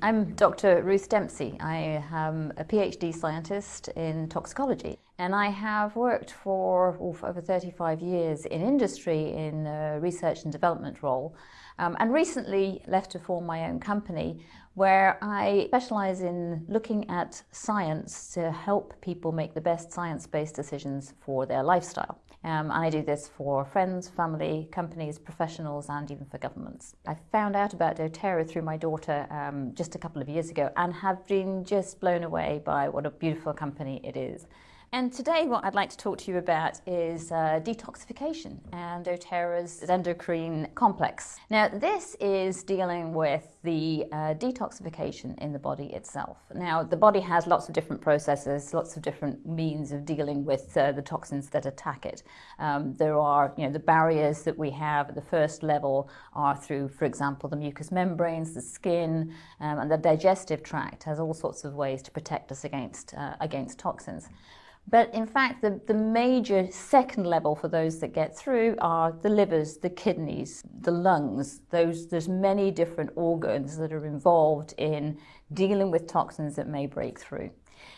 I'm Dr. Ruth Dempsey. I am a PhD scientist in toxicology and I have worked for, over 35 years in industry in a research and development role um, and recently left to form my own company where I specialize in looking at science to help people make the best science-based decisions for their lifestyle. Um, and I do this for friends, family, companies, professionals, and even for governments. I found out about doTERRA through my daughter um, just a couple of years ago and have been just blown away by what a beautiful company it is. And today what I'd like to talk to you about is uh, detoxification and doTERRA's Zendocrine complex. Now this is dealing with the uh, detoxification in the body itself. Now the body has lots of different processes, lots of different means of dealing with uh, the toxins that attack it. Um, there are you know, the barriers that we have at the first level are through, for example, the mucous membranes, the skin, um, and the digestive tract has all sorts of ways to protect us against, uh, against toxins. But in fact, the, the major second level for those that get through are the livers, the kidneys, the lungs. Those, there's many different organs that are involved in dealing with toxins that may break through.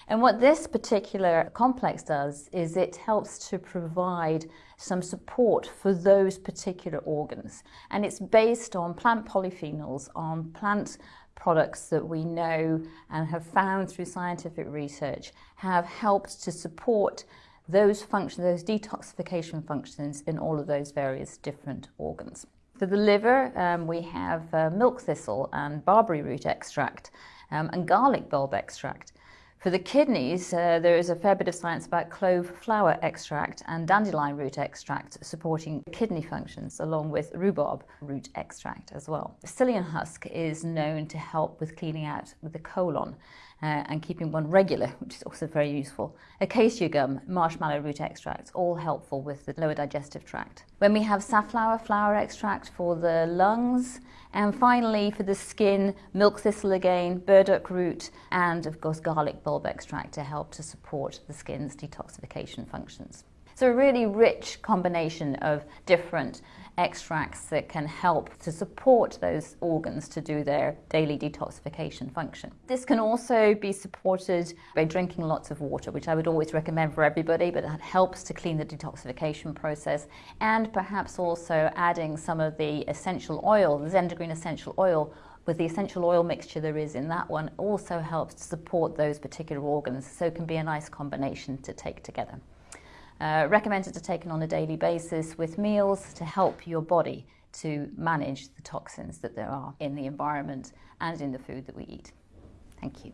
And what this particular complex does is it helps to provide some support for those particular organs. And it's based on plant polyphenols, on plant products that we know and have found through scientific research have helped to support those functions, those detoxification functions in all of those various different organs. For the liver, um, we have uh, milk thistle and barberry root extract um, and garlic bulb extract. For the kidneys, uh, there is a fair bit of science about clove flower extract and dandelion root extract supporting kidney functions, along with rhubarb root extract as well. Psyllium husk is known to help with cleaning out the colon uh, and keeping one regular, which is also very useful. Acacia gum, marshmallow root extracts, all helpful with the lower digestive tract. When we have safflower flower extract for the lungs, and finally for the skin, milk thistle again, burdock root, and of course garlic bulb extract to help to support the skin's detoxification functions. So a really rich combination of different extracts that can help to support those organs to do their daily detoxification function. This can also be supported by drinking lots of water, which I would always recommend for everybody, but that helps to clean the detoxification process, and perhaps also adding some of the essential oil, the Zendocrine essential oil, with the essential oil mixture there is in that one also helps to support those particular organs, so it can be a nice combination to take together. Uh, recommended to taken on a daily basis with meals to help your body to manage the toxins that there are in the environment and in the food that we eat. Thank you.